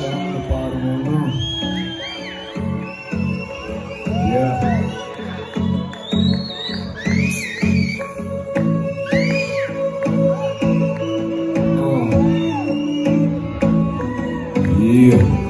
sat at Yeah. Oh.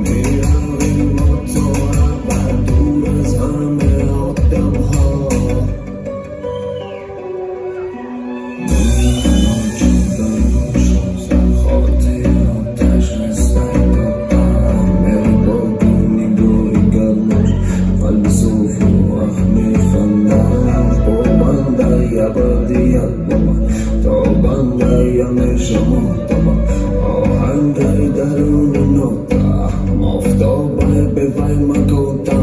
Mirando en moto, aperturas, arme, octavo daruję nota Ma w to barbę wajma kota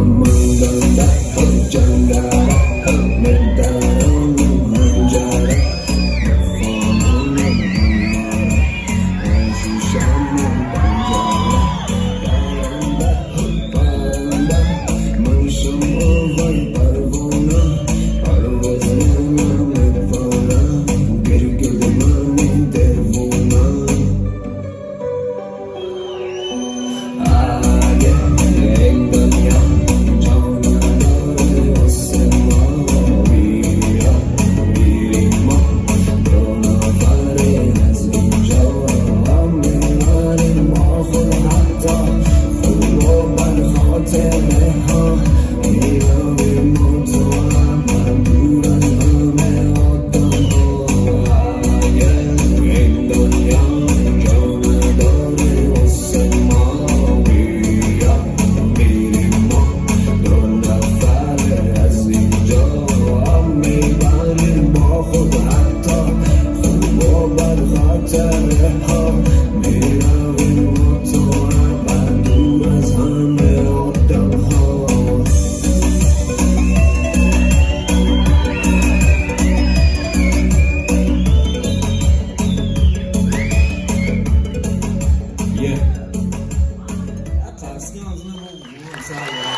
Amen. Thanks,